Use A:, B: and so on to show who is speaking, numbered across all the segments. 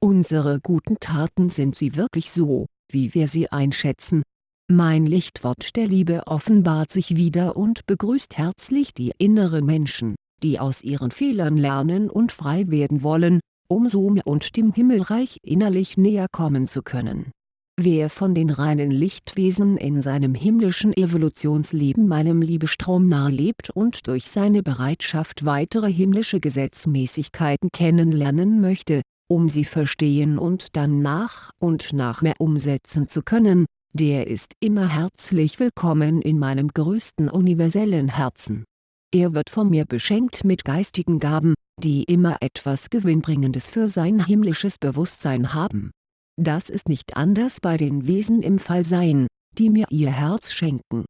A: Unsere guten Taten sind sie wirklich so, wie wir sie einschätzen? Mein Lichtwort der Liebe offenbart sich wieder und begrüßt herzlich die inneren Menschen, die aus ihren Fehlern lernen und frei werden wollen, um so mir und dem Himmelreich innerlich näher kommen zu können. Wer von den reinen Lichtwesen in seinem himmlischen Evolutionsleben meinem Liebestrom nahe lebt und durch seine Bereitschaft weitere himmlische Gesetzmäßigkeiten kennenlernen möchte, um sie verstehen und dann nach und nach mehr umsetzen zu können, der ist immer herzlich willkommen in meinem größten universellen Herzen. Er wird von mir beschenkt mit geistigen Gaben, die immer etwas Gewinnbringendes für sein himmlisches Bewusstsein haben. Das ist nicht anders bei den Wesen im Fallsein, die mir ihr Herz schenken.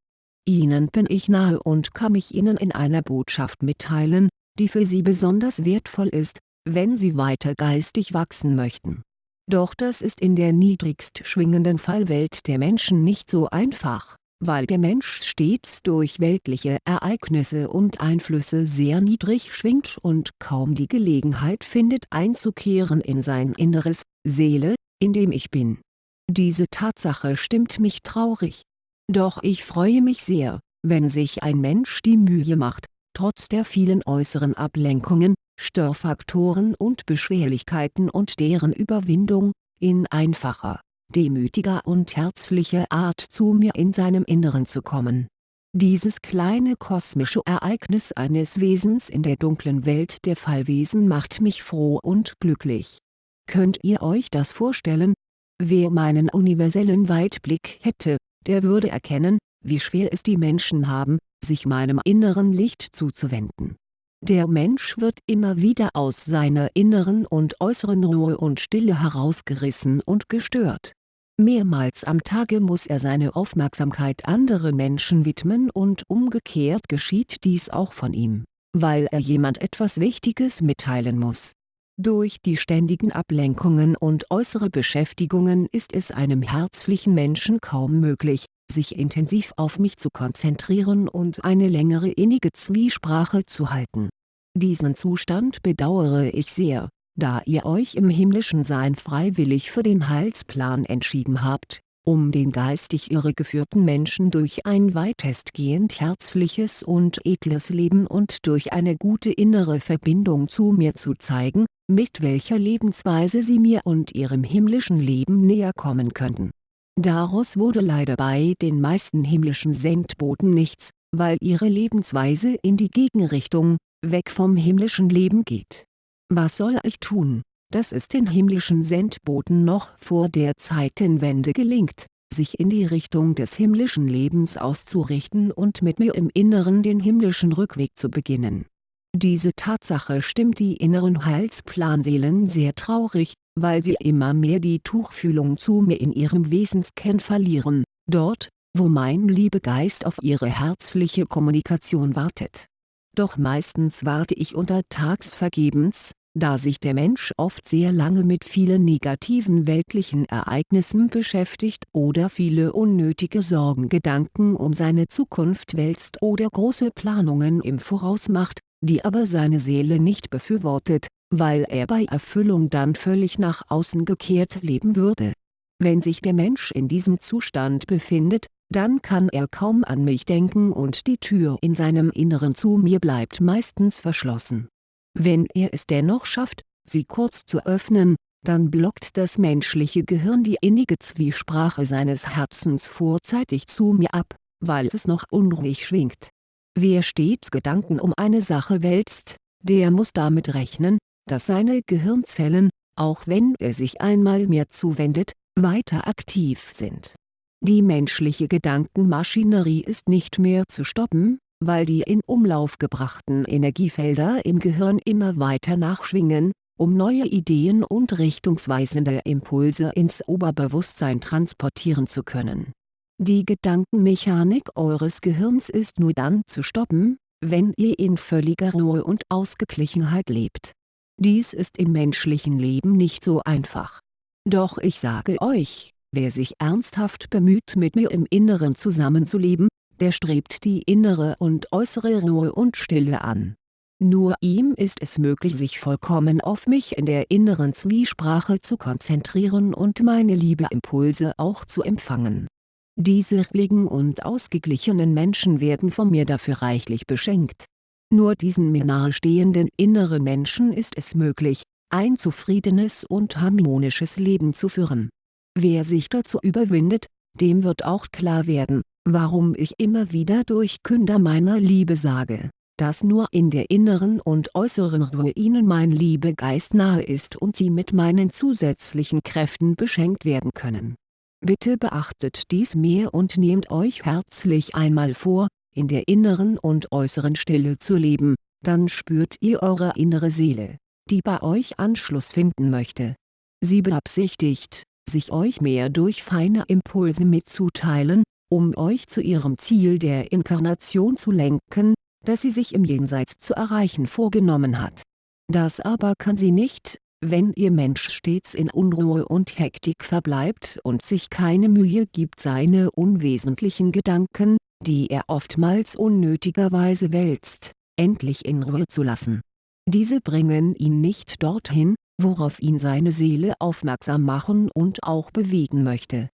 A: Ihnen bin ich nahe und kann mich Ihnen in einer Botschaft mitteilen, die für Sie besonders wertvoll ist, wenn Sie weiter geistig wachsen möchten. Doch das ist in der niedrigst schwingenden Fallwelt der Menschen nicht so einfach, weil der Mensch stets durch weltliche Ereignisse und Einflüsse sehr niedrig schwingt und kaum die Gelegenheit findet einzukehren in sein Inneres, Seele, in dem ich bin. Diese Tatsache stimmt mich traurig. Doch ich freue mich sehr, wenn sich ein Mensch die Mühe macht, trotz der vielen äußeren Ablenkungen, Störfaktoren und Beschwerlichkeiten und deren Überwindung, in einfacher, demütiger und herzlicher Art zu mir in seinem Inneren zu kommen. Dieses kleine kosmische Ereignis eines Wesens in der dunklen Welt der Fallwesen macht mich froh und glücklich. Könnt ihr euch das vorstellen? Wer meinen universellen Weitblick hätte, der würde erkennen, wie schwer es die Menschen haben, sich meinem inneren Licht zuzuwenden. Der Mensch wird immer wieder aus seiner inneren und äußeren Ruhe und Stille herausgerissen und gestört. Mehrmals am Tage muss er seine Aufmerksamkeit anderen Menschen widmen und umgekehrt geschieht dies auch von ihm, weil er jemand etwas Wichtiges mitteilen muss. Durch die ständigen Ablenkungen und äußere Beschäftigungen ist es einem herzlichen Menschen kaum möglich, sich intensiv auf mich zu konzentrieren und eine längere innige Zwiesprache zu halten. Diesen Zustand bedauere ich sehr, da ihr euch im himmlischen Sein freiwillig für den Heilsplan entschieden habt, um den geistig irregeführten Menschen durch ein weitestgehend herzliches und edles Leben und durch eine gute innere Verbindung zu mir zu zeigen, mit welcher Lebensweise sie mir und ihrem himmlischen Leben näher kommen könnten Daraus wurde leider bei den meisten himmlischen Sendboten nichts, weil ihre Lebensweise in die Gegenrichtung, weg vom himmlischen Leben geht. Was soll ich tun, dass es den himmlischen Sendboten noch vor der Zeitenwende gelingt, sich in die Richtung des himmlischen Lebens auszurichten und mit mir im Inneren den himmlischen Rückweg zu beginnen. Diese Tatsache stimmt die inneren Heilsplanseelen sehr traurig, weil sie immer mehr die Tuchfühlung zu mir in ihrem Wesenskern verlieren, dort, wo mein Liebegeist auf ihre herzliche Kommunikation wartet. Doch meistens warte ich untertags vergebens, da sich der Mensch oft sehr lange mit vielen negativen weltlichen Ereignissen beschäftigt oder viele unnötige Sorgengedanken um seine Zukunft wälzt oder große Planungen im Voraus macht, die aber seine Seele nicht befürwortet, weil er bei Erfüllung dann völlig nach außen gekehrt leben würde. Wenn sich der Mensch in diesem Zustand befindet, dann kann er kaum an mich denken und die Tür in seinem Inneren zu mir bleibt meistens verschlossen. Wenn er es dennoch schafft, sie kurz zu öffnen, dann blockt das menschliche Gehirn die innige Zwiesprache seines Herzens vorzeitig zu mir ab, weil es noch unruhig schwingt. Wer stets Gedanken um eine Sache wälzt, der muss damit rechnen, dass seine Gehirnzellen, auch wenn er sich einmal mir zuwendet, weiter aktiv sind. Die menschliche Gedankenmaschinerie ist nicht mehr zu stoppen, weil die in Umlauf gebrachten Energiefelder im Gehirn immer weiter nachschwingen, um neue Ideen und richtungsweisende Impulse ins Oberbewusstsein transportieren zu können. Die Gedankenmechanik eures Gehirns ist nur dann zu stoppen, wenn ihr in völliger Ruhe und Ausgeglichenheit lebt dies ist im menschlichen Leben nicht so einfach. Doch ich sage euch, wer sich ernsthaft bemüht mit mir im Inneren zusammenzuleben, der strebt die innere und äußere Ruhe und Stille an. Nur ihm ist es möglich sich vollkommen auf mich in der inneren Zwiesprache zu konzentrieren und meine Liebeimpulse auch zu empfangen. Diese ruhigen und ausgeglichenen Menschen werden von mir dafür reichlich beschenkt. Nur diesen mir nahestehenden inneren Menschen ist es möglich, ein zufriedenes und harmonisches Leben zu führen. Wer sich dazu überwindet, dem wird auch klar werden, warum ich immer wieder durch Künder meiner Liebe sage, dass nur in der inneren und äußeren Ruhe ihnen mein Liebegeist nahe ist und sie mit meinen zusätzlichen Kräften beschenkt werden können. Bitte beachtet dies mehr und nehmt euch herzlich einmal vor, in der inneren und äußeren Stille zu leben, dann spürt ihr eure innere Seele, die bei euch Anschluss finden möchte. Sie beabsichtigt, sich euch mehr durch feine Impulse mitzuteilen, um euch zu ihrem Ziel der Inkarnation zu lenken, das sie sich im Jenseits zu erreichen vorgenommen hat. Das aber kann sie nicht, wenn ihr Mensch stets in Unruhe und Hektik verbleibt und sich keine Mühe gibt seine unwesentlichen Gedanken, die er oftmals unnötigerweise wälzt, endlich in Ruhe zu lassen. Diese bringen ihn nicht dorthin, worauf ihn seine Seele aufmerksam machen und auch bewegen möchte.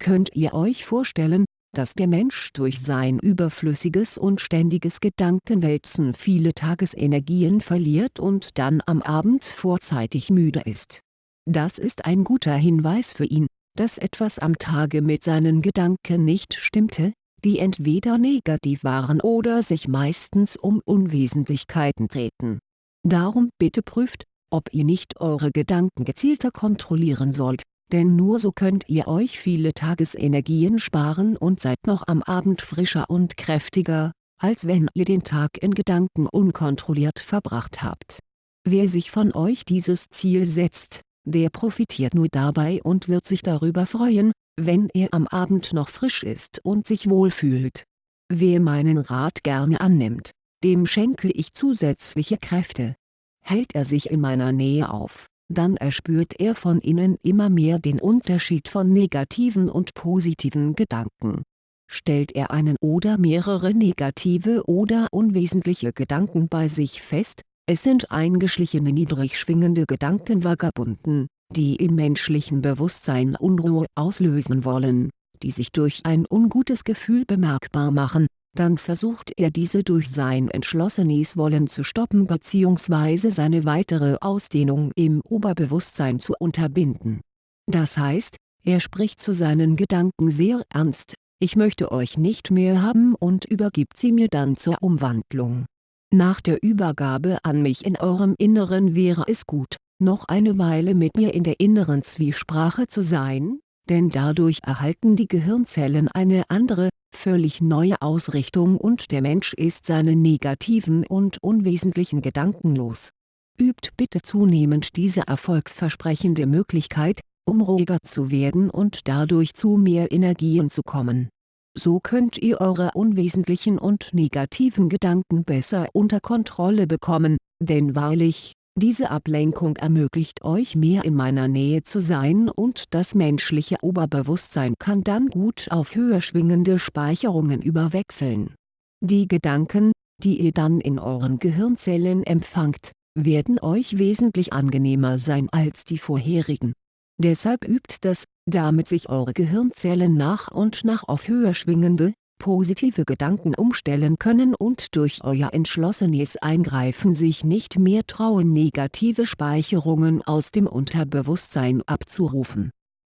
A: Könnt ihr euch vorstellen, dass der Mensch durch sein überflüssiges und ständiges Gedankenwälzen viele Tagesenergien verliert und dann am Abend vorzeitig müde ist. Das ist ein guter Hinweis für ihn, dass etwas am Tage mit seinen Gedanken nicht stimmte, die entweder negativ waren oder sich meistens um Unwesentlichkeiten drehten. Darum bitte prüft, ob ihr nicht eure Gedanken gezielter kontrollieren sollt, denn nur so könnt ihr euch viele Tagesenergien sparen und seid noch am Abend frischer und kräftiger, als wenn ihr den Tag in Gedanken unkontrolliert verbracht habt. Wer sich von euch dieses Ziel setzt, der profitiert nur dabei und wird sich darüber freuen, wenn er am Abend noch frisch ist und sich wohlfühlt. Wer meinen Rat gerne annimmt, dem schenke ich zusätzliche Kräfte. Hält er sich in meiner Nähe auf, dann erspürt er von innen immer mehr den Unterschied von negativen und positiven Gedanken. Stellt er einen oder mehrere negative oder unwesentliche Gedanken bei sich fest, es sind eingeschlichene niedrig schwingende Gedankenvagabunden, die im menschlichen Bewusstsein Unruhe auslösen wollen, die sich durch ein ungutes Gefühl bemerkbar machen, dann versucht er diese durch sein entschlossenes Wollen zu stoppen bzw. seine weitere Ausdehnung im Oberbewusstsein zu unterbinden. Das heißt, er spricht zu seinen Gedanken sehr ernst, ich möchte euch nicht mehr haben und übergibt sie mir dann zur Umwandlung. Nach der Übergabe an mich in eurem Inneren wäre es gut, noch eine Weile mit mir in der inneren Zwiesprache zu sein, denn dadurch erhalten die Gehirnzellen eine andere, völlig neue Ausrichtung und der Mensch ist seine negativen und unwesentlichen Gedanken los. Übt bitte zunehmend diese erfolgsversprechende Möglichkeit, um ruhiger zu werden und dadurch zu mehr Energien zu kommen. So könnt ihr eure unwesentlichen und negativen Gedanken besser unter Kontrolle bekommen, denn wahrlich, diese Ablenkung ermöglicht euch mehr in meiner Nähe zu sein und das menschliche Oberbewusstsein kann dann gut auf höher schwingende Speicherungen überwechseln. Die Gedanken, die ihr dann in euren Gehirnzellen empfangt, werden euch wesentlich angenehmer sein als die vorherigen. Deshalb übt das, damit sich eure Gehirnzellen nach und nach auf höher schwingende, positive Gedanken umstellen können und durch euer entschlossenes Eingreifen sich nicht mehr trauen negative Speicherungen aus dem Unterbewusstsein abzurufen.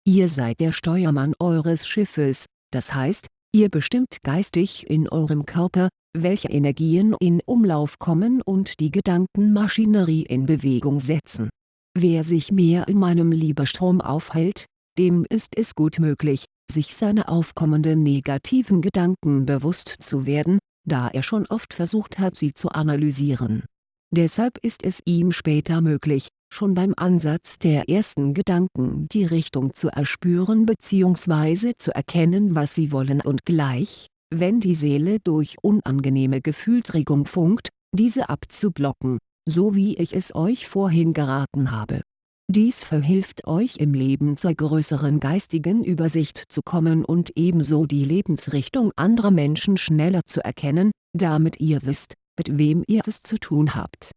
A: Ihr seid der Steuermann eures Schiffes, das heißt, ihr bestimmt geistig in eurem Körper, welche Energien in Umlauf kommen und die Gedankenmaschinerie in Bewegung setzen. Wer sich mehr in meinem Liebestrom aufhält, dem ist es gut möglich, sich seiner aufkommenden negativen Gedanken bewusst zu werden, da er schon oft versucht hat sie zu analysieren. Deshalb ist es ihm später möglich, schon beim Ansatz der ersten Gedanken die Richtung zu erspüren bzw. zu erkennen was sie wollen und gleich, wenn die Seele durch unangenehme Gefühlsregung funkt, diese abzublocken, so wie ich es euch vorhin geraten habe dies verhilft euch im Leben zur größeren geistigen Übersicht zu kommen und ebenso die Lebensrichtung anderer Menschen schneller zu erkennen, damit ihr wisst, mit wem ihr es zu tun habt.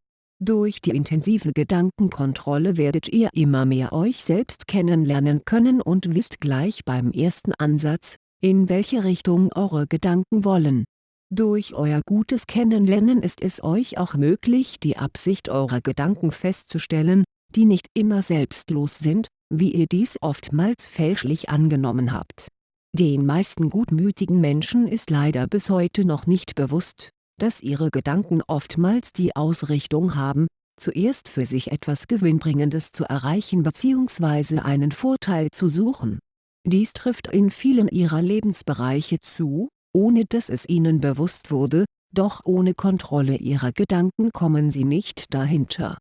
A: Durch die intensive Gedankenkontrolle werdet ihr immer mehr euch selbst kennenlernen können und wisst gleich beim ersten Ansatz, in welche Richtung eure Gedanken wollen. Durch euer gutes Kennenlernen ist es euch auch möglich die Absicht eurer Gedanken festzustellen, die nicht immer selbstlos sind, wie ihr dies oftmals fälschlich angenommen habt. Den meisten gutmütigen Menschen ist leider bis heute noch nicht bewusst, dass ihre Gedanken oftmals die Ausrichtung haben, zuerst für sich etwas Gewinnbringendes zu erreichen bzw. einen Vorteil zu suchen. Dies trifft in vielen ihrer Lebensbereiche zu, ohne dass es ihnen bewusst wurde, doch ohne Kontrolle ihrer Gedanken kommen sie nicht dahinter.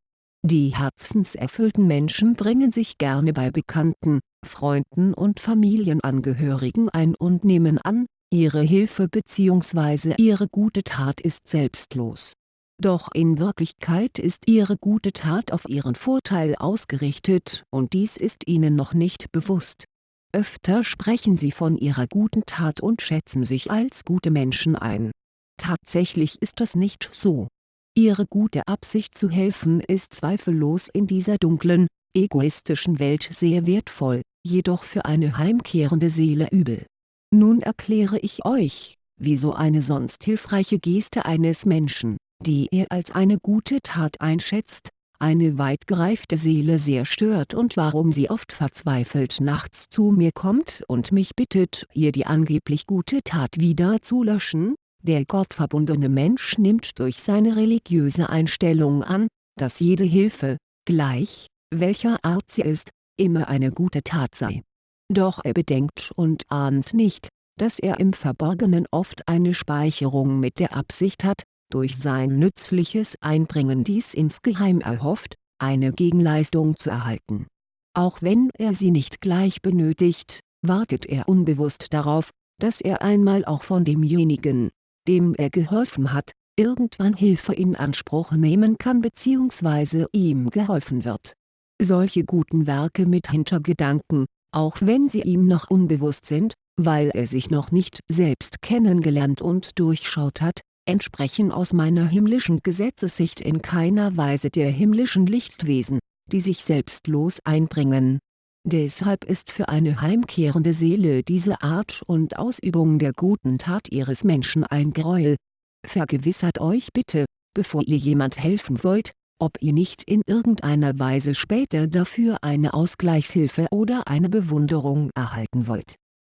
A: Die herzenserfüllten Menschen bringen sich gerne bei Bekannten, Freunden und Familienangehörigen ein und nehmen an, Ihre Hilfe bzw. Ihre gute Tat ist selbstlos. Doch in Wirklichkeit ist Ihre gute Tat auf Ihren Vorteil ausgerichtet und dies ist Ihnen noch nicht bewusst. Öfter sprechen Sie von Ihrer guten Tat und schätzen sich als gute Menschen ein. Tatsächlich ist das nicht so. Ihre gute Absicht zu helfen ist zweifellos in dieser dunklen, egoistischen Welt sehr wertvoll, jedoch für eine heimkehrende Seele übel. Nun erkläre ich euch, wieso eine sonst hilfreiche Geste eines Menschen, die er als eine gute Tat einschätzt, eine weit gereifte Seele sehr stört und warum sie oft verzweifelt nachts zu mir kommt und mich bittet, ihr die angeblich gute Tat wieder zu löschen, der gottverbundene Mensch nimmt durch seine religiöse Einstellung an, dass jede Hilfe, gleich, welcher Art sie ist, immer eine gute Tat sei doch er bedenkt und ahnt nicht, dass er im Verborgenen oft eine Speicherung mit der Absicht hat, durch sein nützliches Einbringen dies insgeheim erhofft, eine Gegenleistung zu erhalten. Auch wenn er sie nicht gleich benötigt, wartet er unbewusst darauf, dass er einmal auch von demjenigen, dem er geholfen hat, irgendwann Hilfe in Anspruch nehmen kann bzw. ihm geholfen wird. Solche guten Werke mit Hintergedanken, auch wenn sie ihm noch unbewusst sind, weil er sich noch nicht selbst kennengelernt und durchschaut hat, entsprechen aus meiner himmlischen Gesetzessicht in keiner Weise der himmlischen Lichtwesen, die sich selbstlos einbringen. Deshalb ist für eine heimkehrende Seele diese Art und Ausübung der guten Tat ihres Menschen ein Gräuel. Vergewissert euch bitte, bevor ihr jemand helfen wollt, ob ihr nicht in irgendeiner Weise später dafür eine Ausgleichshilfe oder eine Bewunderung erhalten wollt.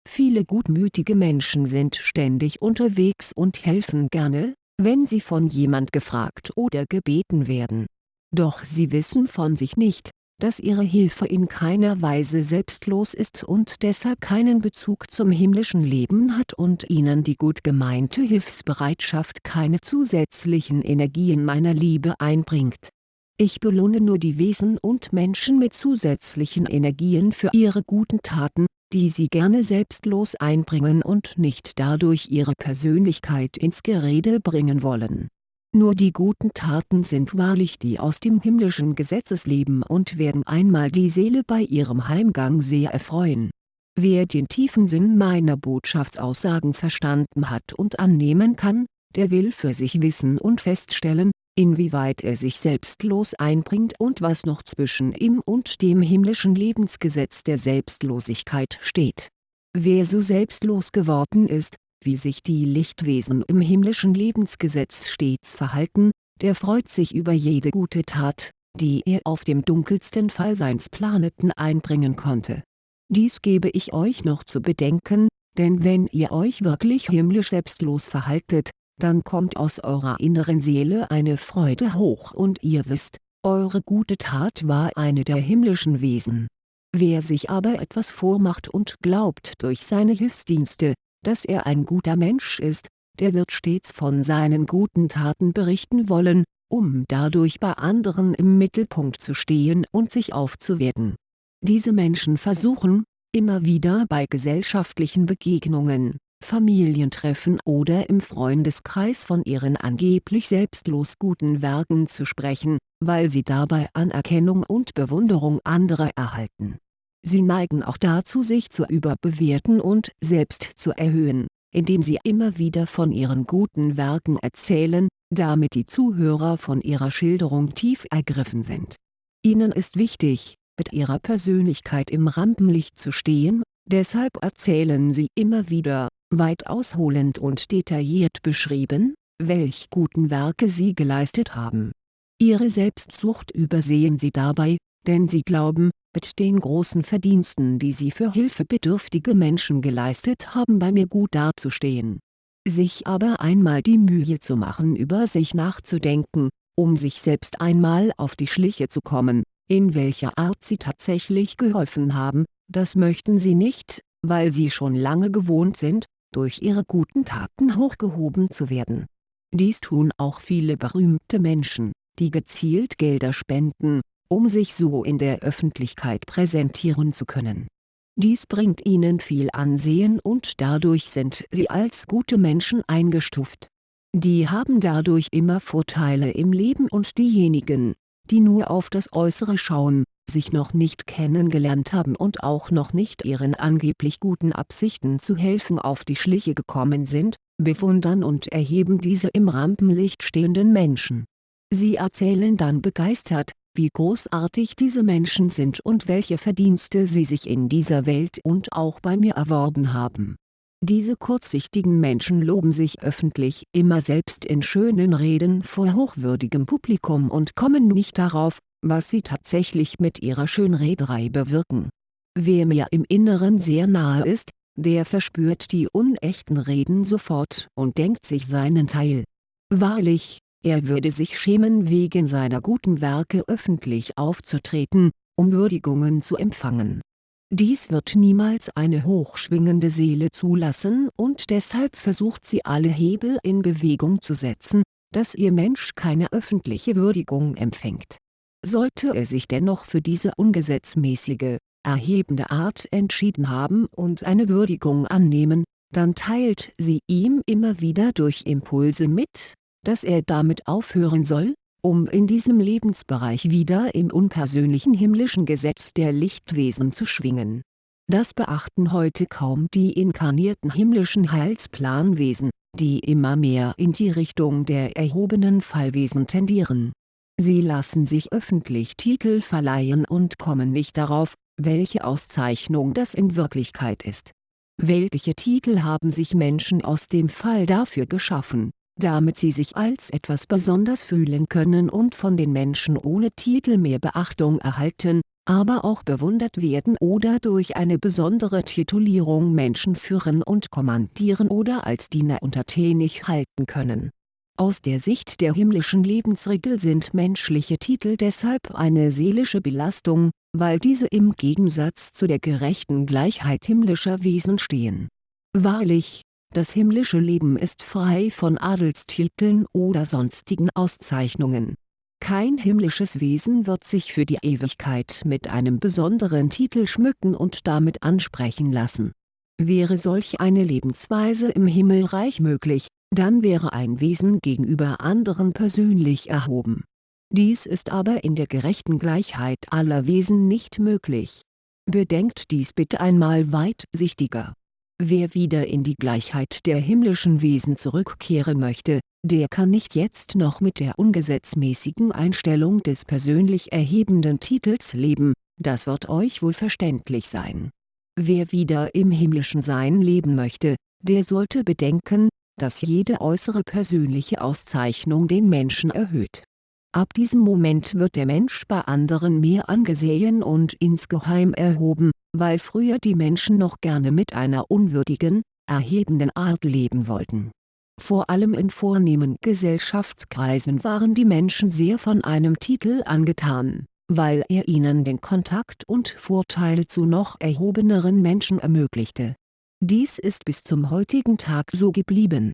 A: Viele gutmütige Menschen sind ständig unterwegs und helfen gerne, wenn sie von jemand gefragt oder gebeten werden. Doch sie wissen von sich nicht, dass ihre Hilfe in keiner Weise selbstlos ist und deshalb keinen Bezug zum himmlischen Leben hat und ihnen die gut gemeinte Hilfsbereitschaft keine zusätzlichen Energien meiner Liebe einbringt. Ich belohne nur die Wesen und Menschen mit zusätzlichen Energien für ihre guten Taten, die sie gerne selbstlos einbringen und nicht dadurch ihre Persönlichkeit ins Gerede bringen wollen nur die guten Taten sind wahrlich die aus dem himmlischen Gesetzesleben und werden einmal die Seele bei ihrem Heimgang sehr erfreuen. Wer den tiefen Sinn meiner Botschaftsaussagen verstanden hat und annehmen kann, der will für sich wissen und feststellen, inwieweit er sich selbstlos einbringt und was noch zwischen ihm und dem himmlischen Lebensgesetz der Selbstlosigkeit steht. Wer so selbstlos geworden ist, wie sich die Lichtwesen im himmlischen Lebensgesetz stets verhalten, der freut sich über jede gute Tat, die er auf dem dunkelsten Fallseinsplaneten einbringen konnte. Dies gebe ich euch noch zu bedenken, denn wenn ihr euch wirklich himmlisch selbstlos verhaltet, dann kommt aus eurer inneren Seele eine Freude hoch und ihr wisst, eure gute Tat war eine der himmlischen Wesen. Wer sich aber etwas vormacht und glaubt durch seine Hilfsdienste, dass er ein guter Mensch ist, der wird stets von seinen guten Taten berichten wollen, um dadurch bei anderen im Mittelpunkt zu stehen und sich aufzuwerten. Diese Menschen versuchen, immer wieder bei gesellschaftlichen Begegnungen, Familientreffen oder im Freundeskreis von ihren angeblich selbstlos guten Werken zu sprechen, weil sie dabei Anerkennung und Bewunderung anderer erhalten Sie neigen auch dazu sich zu überbewerten und selbst zu erhöhen, indem sie immer wieder von ihren guten Werken erzählen, damit die Zuhörer von ihrer Schilderung tief ergriffen sind. Ihnen ist wichtig, mit ihrer Persönlichkeit im Rampenlicht zu stehen, deshalb erzählen sie immer wieder, weit ausholend und detailliert beschrieben, welch guten Werke sie geleistet haben. Ihre Selbstsucht übersehen sie dabei, denn sie glauben, mit den großen Verdiensten die sie für hilfebedürftige Menschen geleistet haben bei mir gut dazustehen. Sich aber einmal die Mühe zu machen über sich nachzudenken, um sich selbst einmal auf die Schliche zu kommen, in welcher Art sie tatsächlich geholfen haben, das möchten sie nicht, weil sie schon lange gewohnt sind, durch ihre guten Taten hochgehoben zu werden. Dies tun auch viele berühmte Menschen, die gezielt Gelder spenden, um sich so in der Öffentlichkeit präsentieren zu können. Dies bringt ihnen viel Ansehen und dadurch sind sie als gute Menschen eingestuft. Die haben dadurch immer Vorteile im Leben und diejenigen, die nur auf das Äußere schauen, sich noch nicht kennengelernt haben und auch noch nicht ihren angeblich guten Absichten zu helfen auf die Schliche gekommen sind, bewundern und erheben diese im Rampenlicht stehenden Menschen. Sie erzählen dann begeistert, wie großartig diese Menschen sind und welche Verdienste sie sich in dieser Welt und auch bei mir erworben haben. Diese kurzsichtigen Menschen loben sich öffentlich immer selbst in schönen Reden vor hochwürdigem Publikum und kommen nicht darauf, was sie tatsächlich mit ihrer Schönrederei bewirken. Wer mir im Inneren sehr nahe ist, der verspürt die unechten Reden sofort und denkt sich seinen Teil. Wahrlich, er würde sich schämen wegen seiner guten Werke öffentlich aufzutreten, um Würdigungen zu empfangen. Dies wird niemals eine hochschwingende Seele zulassen und deshalb versucht sie alle Hebel in Bewegung zu setzen, dass ihr Mensch keine öffentliche Würdigung empfängt. Sollte er sich dennoch für diese ungesetzmäßige, erhebende Art entschieden haben und eine Würdigung annehmen, dann teilt sie ihm immer wieder durch Impulse mit, dass er damit aufhören soll, um in diesem Lebensbereich wieder im unpersönlichen himmlischen Gesetz der Lichtwesen zu schwingen. Das beachten heute kaum die inkarnierten himmlischen Heilsplanwesen, die immer mehr in die Richtung der erhobenen Fallwesen tendieren. Sie lassen sich öffentlich Titel verleihen und kommen nicht darauf, welche Auszeichnung das in Wirklichkeit ist. Weltliche Titel haben sich Menschen aus dem Fall dafür geschaffen damit sie sich als etwas besonders fühlen können und von den Menschen ohne Titel mehr Beachtung erhalten, aber auch bewundert werden oder durch eine besondere Titulierung Menschen führen und kommandieren oder als Diener untertänig halten können. Aus der Sicht der himmlischen Lebensregel sind menschliche Titel deshalb eine seelische Belastung, weil diese im Gegensatz zu der gerechten Gleichheit himmlischer Wesen stehen. Wahrlich, das himmlische Leben ist frei von Adelstiteln oder sonstigen Auszeichnungen. Kein himmlisches Wesen wird sich für die Ewigkeit mit einem besonderen Titel schmücken und damit ansprechen lassen. Wäre solch eine Lebensweise im Himmelreich möglich, dann wäre ein Wesen gegenüber anderen persönlich erhoben. Dies ist aber in der gerechten Gleichheit aller Wesen nicht möglich. Bedenkt dies bitte einmal weitsichtiger Wer wieder in die Gleichheit der himmlischen Wesen zurückkehren möchte, der kann nicht jetzt noch mit der ungesetzmäßigen Einstellung des persönlich erhebenden Titels leben, das wird euch wohl verständlich sein. Wer wieder im himmlischen Sein leben möchte, der sollte bedenken, dass jede äußere persönliche Auszeichnung den Menschen erhöht. Ab diesem Moment wird der Mensch bei anderen mehr angesehen und insgeheim erhoben, weil früher die Menschen noch gerne mit einer unwürdigen, erhebenden Art leben wollten. Vor allem in vornehmen Gesellschaftskreisen waren die Menschen sehr von einem Titel angetan, weil er ihnen den Kontakt und Vorteile zu noch erhobeneren Menschen ermöglichte. Dies ist bis zum heutigen Tag so geblieben.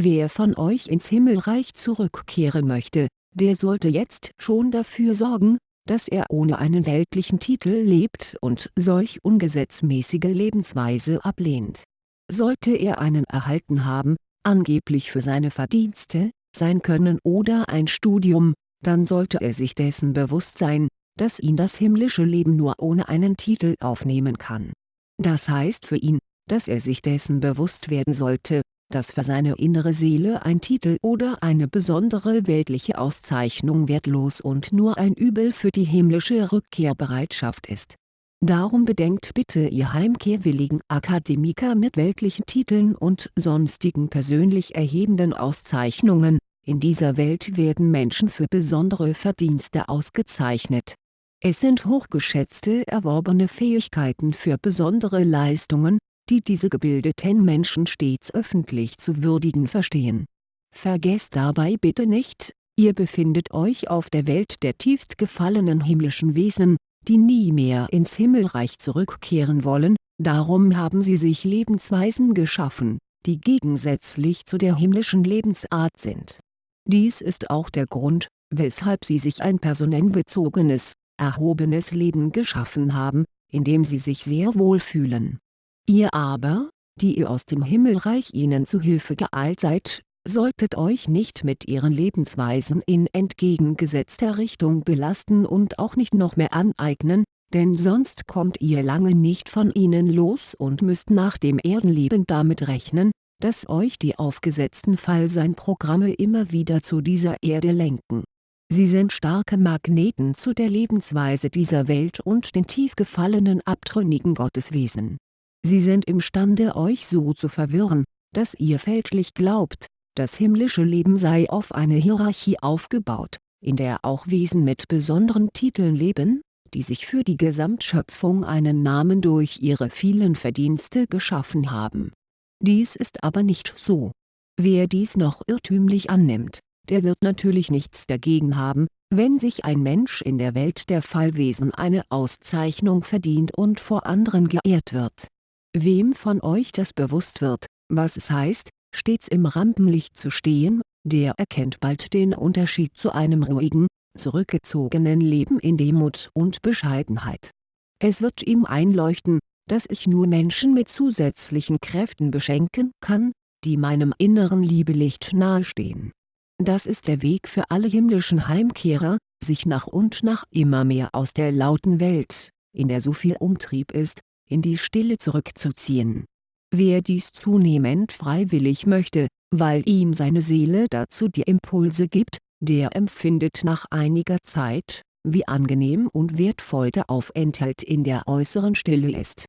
A: Wer von euch ins Himmelreich zurückkehren möchte, der sollte jetzt schon dafür sorgen, dass er ohne einen weltlichen Titel lebt und solch ungesetzmäßige Lebensweise ablehnt. Sollte er einen erhalten haben, angeblich für seine Verdienste, sein Können oder ein Studium, dann sollte er sich dessen bewusst sein, dass ihn das himmlische Leben nur ohne einen Titel aufnehmen kann. Das heißt für ihn, dass er sich dessen bewusst werden sollte, dass für seine innere Seele ein Titel oder eine besondere weltliche Auszeichnung wertlos und nur ein Übel für die himmlische Rückkehrbereitschaft ist. Darum bedenkt bitte ihr heimkehrwilligen Akademiker mit weltlichen Titeln und sonstigen persönlich erhebenden Auszeichnungen, in dieser Welt werden Menschen für besondere Verdienste ausgezeichnet. Es sind hochgeschätzte erworbene Fähigkeiten für besondere Leistungen, die diese gebildeten Menschen stets öffentlich zu würdigen verstehen. Vergesst dabei bitte nicht, ihr befindet euch auf der Welt der tiefst gefallenen himmlischen Wesen, die nie mehr ins Himmelreich zurückkehren wollen, darum haben sie sich Lebensweisen geschaffen, die gegensätzlich zu der himmlischen Lebensart sind. Dies ist auch der Grund, weshalb sie sich ein personenbezogenes, erhobenes Leben geschaffen haben, in dem sie sich sehr wohl fühlen. Ihr aber, die ihr aus dem Himmelreich ihnen zu Hilfe geeilt seid, solltet euch nicht mit ihren Lebensweisen in entgegengesetzter Richtung belasten und auch nicht noch mehr aneignen, denn sonst kommt ihr lange nicht von ihnen los und müsst nach dem Erdenleben damit rechnen, dass euch die aufgesetzten Fallseinprogramme immer wieder zu dieser Erde lenken. Sie sind starke Magneten zu der Lebensweise dieser Welt und den tief gefallenen abtrünnigen Gotteswesen. Sie sind imstande euch so zu verwirren, dass ihr fälschlich glaubt, das himmlische Leben sei auf eine Hierarchie aufgebaut, in der auch Wesen mit besonderen Titeln leben, die sich für die Gesamtschöpfung einen Namen durch ihre vielen Verdienste geschaffen haben. Dies ist aber nicht so. Wer dies noch irrtümlich annimmt, der wird natürlich nichts dagegen haben, wenn sich ein Mensch in der Welt der Fallwesen eine Auszeichnung verdient und vor anderen geehrt wird. Wem von euch das bewusst wird, was es heißt, stets im Rampenlicht zu stehen, der erkennt bald den Unterschied zu einem ruhigen, zurückgezogenen Leben in Demut und Bescheidenheit. Es wird ihm einleuchten, dass ich nur Menschen mit zusätzlichen Kräften beschenken kann, die meinem inneren Liebelicht nahestehen. Das ist der Weg für alle himmlischen Heimkehrer, sich nach und nach immer mehr aus der lauten Welt, in der so viel Umtrieb ist, in die Stille zurückzuziehen Wer dies zunehmend freiwillig möchte, weil ihm seine Seele dazu die Impulse gibt, der empfindet nach einiger Zeit, wie angenehm und wertvoll der Aufenthalt in der äußeren Stille ist.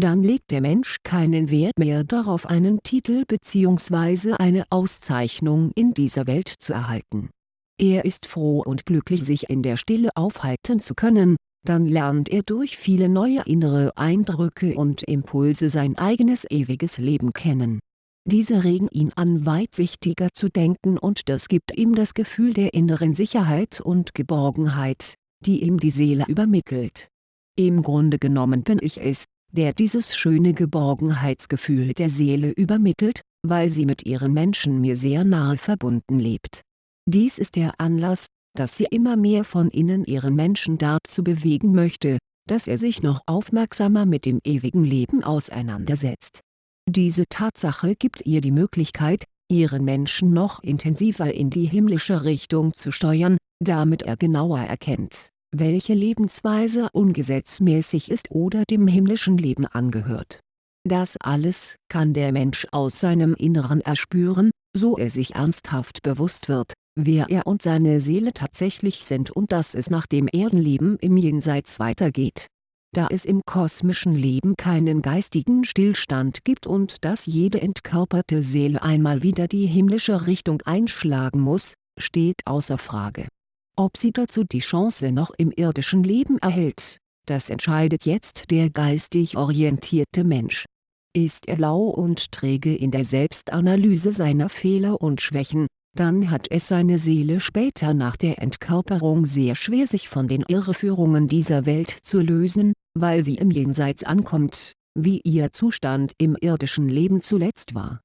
A: Dann legt der Mensch keinen Wert mehr darauf einen Titel bzw. eine Auszeichnung in dieser Welt zu erhalten. Er ist froh und glücklich sich in der Stille aufhalten zu können, dann lernt er durch viele neue innere Eindrücke und Impulse sein eigenes ewiges Leben kennen. Diese regen ihn an weitsichtiger zu denken und das gibt ihm das Gefühl der inneren Sicherheit und Geborgenheit, die ihm die Seele übermittelt. Im Grunde genommen bin ich es, der dieses schöne Geborgenheitsgefühl der Seele übermittelt, weil sie mit ihren Menschen mir sehr nahe verbunden lebt. Dies ist der Anlass, dass sie immer mehr von innen ihren Menschen dazu bewegen möchte, dass er sich noch aufmerksamer mit dem ewigen Leben auseinandersetzt. Diese Tatsache gibt ihr die Möglichkeit, ihren Menschen noch intensiver in die himmlische Richtung zu steuern, damit er genauer erkennt, welche Lebensweise ungesetzmäßig ist oder dem himmlischen Leben angehört. Das alles kann der Mensch aus seinem Inneren erspüren, so er sich ernsthaft bewusst wird, wer er und seine Seele tatsächlich sind und dass es nach dem Erdenleben im Jenseits weitergeht. Da es im kosmischen Leben keinen geistigen Stillstand gibt und dass jede entkörperte Seele einmal wieder die himmlische Richtung einschlagen muss, steht außer Frage. Ob sie dazu die Chance noch im irdischen Leben erhält, das entscheidet jetzt der geistig orientierte Mensch. Ist er lau und träge in der Selbstanalyse seiner Fehler und Schwächen, dann hat es seine Seele später nach der Entkörperung sehr schwer sich von den Irreführungen dieser Welt zu lösen, weil sie im Jenseits ankommt, wie ihr Zustand im irdischen Leben zuletzt war.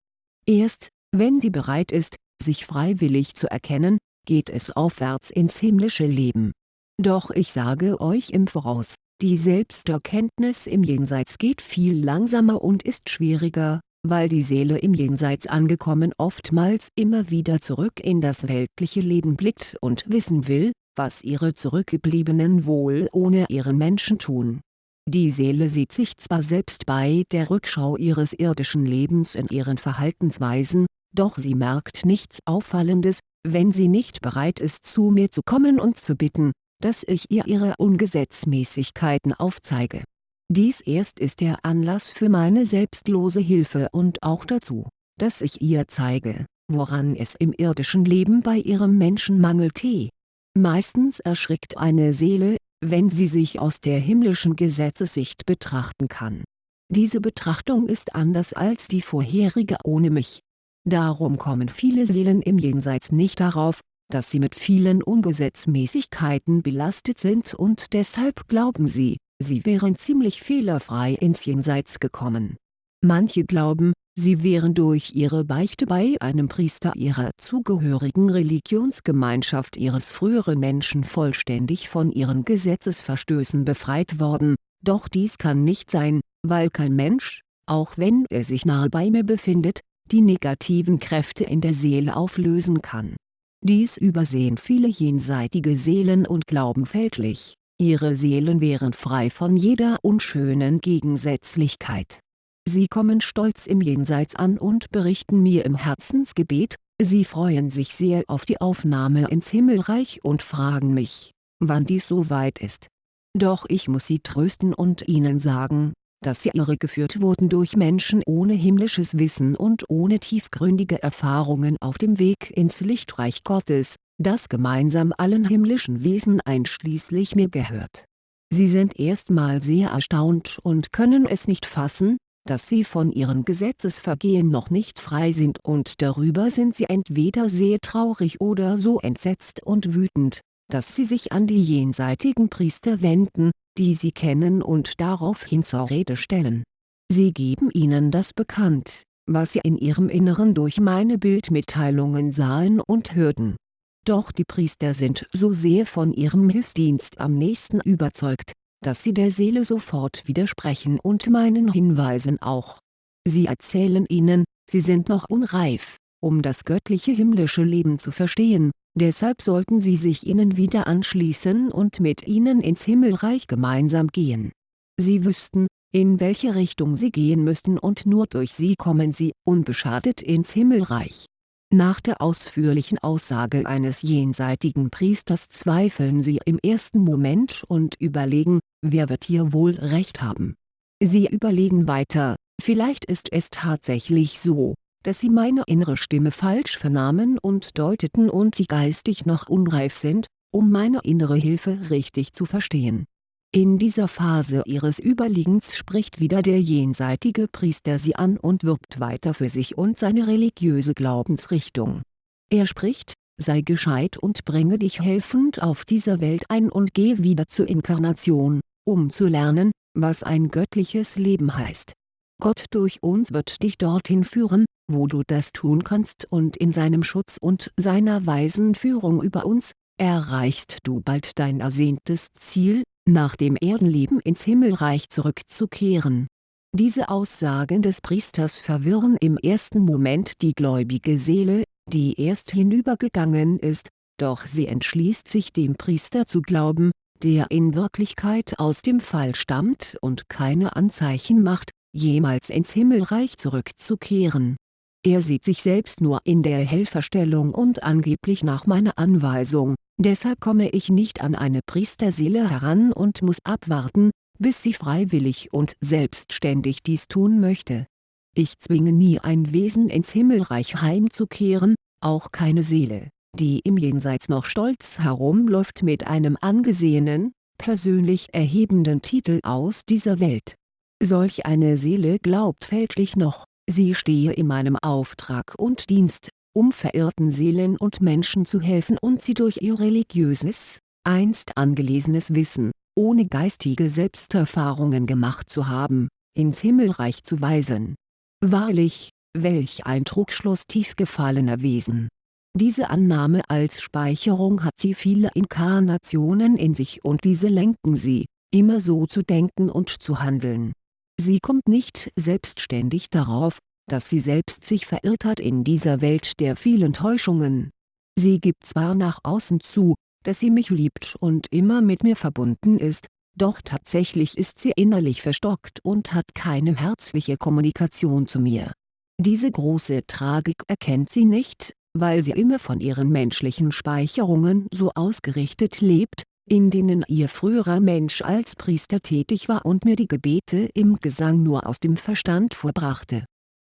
A: Erst, wenn sie bereit ist, sich freiwillig zu erkennen, geht es aufwärts ins himmlische Leben. Doch ich sage euch im Voraus, die Selbsterkenntnis im Jenseits geht viel langsamer und ist schwieriger, weil die Seele im Jenseits angekommen oftmals immer wieder zurück in das weltliche Leben blickt und wissen will, was ihre Zurückgebliebenen wohl ohne ihren Menschen tun. Die Seele sieht sich zwar selbst bei der Rückschau ihres irdischen Lebens in ihren Verhaltensweisen, doch sie merkt nichts Auffallendes, wenn sie nicht bereit ist zu mir zu kommen und zu bitten, dass ich ihr ihre Ungesetzmäßigkeiten aufzeige. Dies erst ist der Anlass für meine selbstlose Hilfe und auch dazu, dass ich ihr zeige, woran es im irdischen Leben bei ihrem Menschen mangelte. Meistens erschrickt eine Seele, wenn sie sich aus der himmlischen Gesetzessicht betrachten kann. Diese Betrachtung ist anders als die vorherige ohne mich. Darum kommen viele Seelen im Jenseits nicht darauf, dass sie mit vielen Ungesetzmäßigkeiten belastet sind und deshalb glauben sie, sie wären ziemlich fehlerfrei ins Jenseits gekommen. Manche glauben, sie wären durch ihre Beichte bei einem Priester ihrer zugehörigen Religionsgemeinschaft ihres früheren Menschen vollständig von ihren Gesetzesverstößen befreit worden, doch dies kann nicht sein, weil kein Mensch, auch wenn er sich nahe bei mir befindet, die negativen Kräfte in der Seele auflösen kann. Dies übersehen viele jenseitige Seelen und glauben fälschlich, ihre Seelen wären frei von jeder unschönen Gegensätzlichkeit. Sie kommen stolz im Jenseits an und berichten mir im Herzensgebet, sie freuen sich sehr auf die Aufnahme ins Himmelreich und fragen mich, wann dies so weit ist. Doch ich muss sie trösten und ihnen sagen, dass sie irregeführt wurden durch Menschen ohne himmlisches Wissen und ohne tiefgründige Erfahrungen auf dem Weg ins Lichtreich Gottes, das gemeinsam allen himmlischen Wesen einschließlich mir gehört. Sie sind erstmal sehr erstaunt und können es nicht fassen, dass sie von ihren Gesetzesvergehen noch nicht frei sind und darüber sind sie entweder sehr traurig oder so entsetzt und wütend, dass sie sich an die jenseitigen Priester wenden, die sie kennen und daraufhin zur Rede stellen. Sie geben ihnen das bekannt, was sie in ihrem Inneren durch meine Bildmitteilungen sahen und hörten. Doch die Priester sind so sehr von ihrem Hilfsdienst am nächsten überzeugt, dass sie der Seele sofort widersprechen und meinen Hinweisen auch. Sie erzählen ihnen, sie sind noch unreif, um das göttliche himmlische Leben zu verstehen, deshalb sollten sie sich ihnen wieder anschließen und mit ihnen ins Himmelreich gemeinsam gehen. Sie wüssten, in welche Richtung sie gehen müssten und nur durch sie kommen sie unbeschadet ins Himmelreich. Nach der ausführlichen Aussage eines jenseitigen Priesters zweifeln sie im ersten Moment und überlegen, wer wird hier wohl recht haben. Sie überlegen weiter, vielleicht ist es tatsächlich so, dass sie meine innere Stimme falsch vernahmen und deuteten und sie geistig noch unreif sind, um meine innere Hilfe richtig zu verstehen. In dieser Phase ihres Überliegens spricht wieder der jenseitige Priester sie an und wirbt weiter für sich und seine religiöse Glaubensrichtung. Er spricht, sei gescheit und bringe dich helfend auf dieser Welt ein und geh wieder zur Inkarnation, um zu lernen, was ein göttliches Leben heißt. Gott durch uns wird dich dorthin führen, wo du das tun kannst und in seinem Schutz und seiner weisen Führung über uns, erreichst du bald dein ersehntes Ziel, nach dem Erdenleben ins Himmelreich zurückzukehren. Diese Aussagen des Priesters verwirren im ersten Moment die gläubige Seele, die erst hinübergegangen ist, doch sie entschließt sich dem Priester zu glauben, der in Wirklichkeit aus dem Fall stammt und keine Anzeichen macht, jemals ins Himmelreich zurückzukehren. Er sieht sich selbst nur in der Helferstellung und angeblich nach meiner Anweisung, deshalb komme ich nicht an eine Priesterseele heran und muss abwarten, bis sie freiwillig und selbstständig dies tun möchte. Ich zwinge nie ein Wesen ins Himmelreich heimzukehren, auch keine Seele die im Jenseits noch stolz herumläuft mit einem angesehenen, persönlich erhebenden Titel aus dieser Welt. Solch eine Seele glaubt fälschlich noch, sie stehe in meinem Auftrag und Dienst, um verirrten Seelen und Menschen zu helfen und sie durch ihr religiöses, einst angelesenes Wissen, ohne geistige Selbsterfahrungen gemacht zu haben, ins Himmelreich zu weisen. Wahrlich, welch ein Trugschluss tief gefallener Wesen diese Annahme als Speicherung hat sie viele Inkarnationen in sich und diese lenken sie, immer so zu denken und zu handeln. Sie kommt nicht selbstständig darauf, dass sie selbst sich verirrt hat in dieser Welt der vielen Täuschungen. Sie gibt zwar nach außen zu, dass sie mich liebt und immer mit mir verbunden ist, doch tatsächlich ist sie innerlich verstockt und hat keine herzliche Kommunikation zu mir. Diese große Tragik erkennt sie nicht, weil sie immer von ihren menschlichen Speicherungen so ausgerichtet lebt, in denen ihr früherer Mensch als Priester tätig war und mir die Gebete im Gesang nur aus dem Verstand vorbrachte.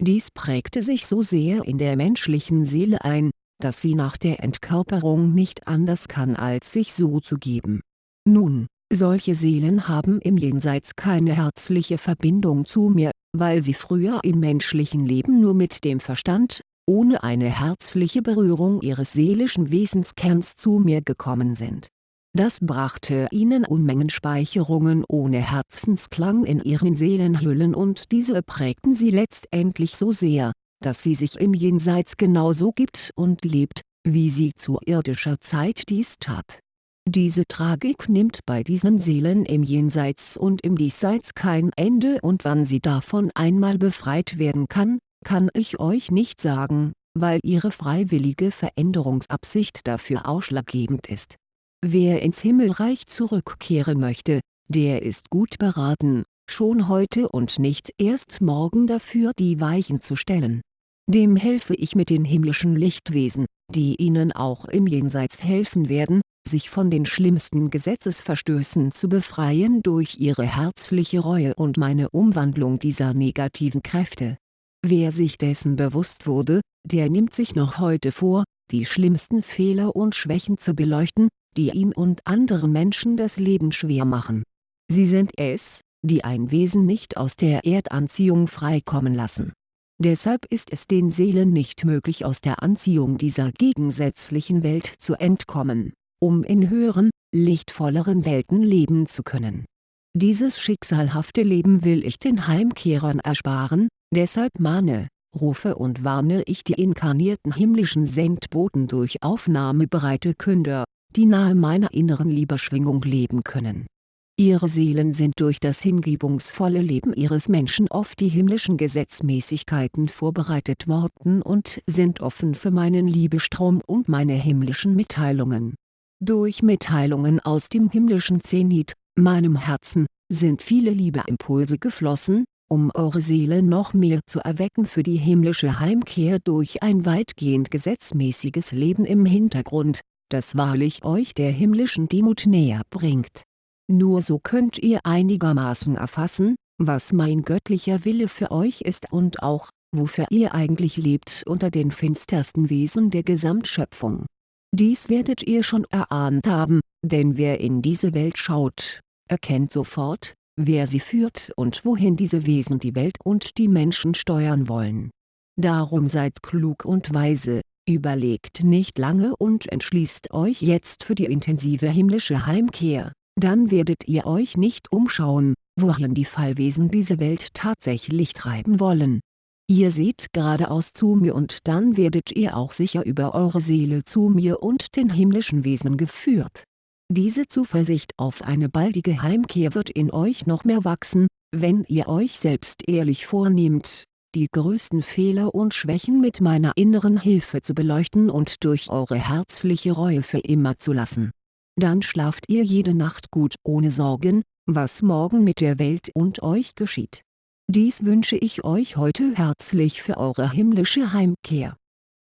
A: Dies prägte sich so sehr in der menschlichen Seele ein, dass sie nach der Entkörperung nicht anders kann als sich so zu geben. Nun, solche Seelen haben im Jenseits keine herzliche Verbindung zu mir, weil sie früher im menschlichen Leben nur mit dem Verstand, ohne eine herzliche Berührung ihres seelischen Wesenskerns zu mir gekommen sind. Das brachte ihnen Unmengen Speicherungen ohne Herzensklang in ihren Seelenhüllen und diese prägten sie letztendlich so sehr, dass sie sich im Jenseits genauso gibt und lebt, wie sie zu irdischer Zeit dies tat. Diese Tragik nimmt bei diesen Seelen im Jenseits und im Diesseits kein Ende und wann sie davon einmal befreit werden kann, kann ich euch nicht sagen, weil ihre freiwillige Veränderungsabsicht dafür ausschlaggebend ist. Wer ins Himmelreich zurückkehren möchte, der ist gut beraten, schon heute und nicht erst morgen dafür die Weichen zu stellen. Dem helfe ich mit den himmlischen Lichtwesen, die ihnen auch im Jenseits helfen werden, sich von den schlimmsten Gesetzesverstößen zu befreien durch ihre herzliche Reue und meine Umwandlung dieser negativen Kräfte Wer sich dessen bewusst wurde, der nimmt sich noch heute vor, die schlimmsten Fehler und Schwächen zu beleuchten, die ihm und anderen Menschen das Leben schwer machen. Sie sind es, die ein Wesen nicht aus der Erdanziehung freikommen lassen. Deshalb ist es den Seelen nicht möglich aus der Anziehung dieser gegensätzlichen Welt zu entkommen, um in höheren, lichtvolleren Welten leben zu können. Dieses schicksalhafte Leben will ich den Heimkehrern ersparen, Deshalb mahne, rufe und warne ich die inkarnierten himmlischen Sendboten durch aufnahmebereite Künder, die nahe meiner inneren Liebeschwingung leben können. Ihre Seelen sind durch das hingebungsvolle Leben ihres Menschen auf die himmlischen Gesetzmäßigkeiten vorbereitet worden und sind offen für meinen Liebestrom und meine himmlischen Mitteilungen. Durch Mitteilungen aus dem himmlischen Zenit, meinem Herzen, sind viele Liebeimpulse geflossen, um eure Seele noch mehr zu erwecken für die himmlische Heimkehr durch ein weitgehend gesetzmäßiges Leben im Hintergrund, das wahrlich euch der himmlischen Demut näher bringt. Nur so könnt ihr einigermaßen erfassen, was mein göttlicher Wille für euch ist und auch, wofür ihr eigentlich lebt unter den finstersten Wesen der Gesamtschöpfung. Dies werdet ihr schon erahnt haben, denn wer in diese Welt schaut, erkennt sofort, wer sie führt und wohin diese Wesen die Welt und die Menschen steuern wollen. Darum seid klug und weise, überlegt nicht lange und entschließt euch jetzt für die intensive himmlische Heimkehr, dann werdet ihr euch nicht umschauen, wohin die Fallwesen diese Welt tatsächlich treiben wollen. Ihr seht geradeaus zu mir und dann werdet ihr auch sicher über eure Seele zu mir und den himmlischen Wesen geführt. Diese Zuversicht auf eine baldige Heimkehr wird in euch noch mehr wachsen, wenn ihr euch selbst ehrlich vornehmt, die größten Fehler und Schwächen mit meiner inneren Hilfe zu beleuchten und durch eure herzliche Reue für immer zu lassen. Dann schlaft ihr jede Nacht gut ohne Sorgen, was morgen mit der Welt und euch geschieht. Dies wünsche ich euch heute herzlich für eure himmlische Heimkehr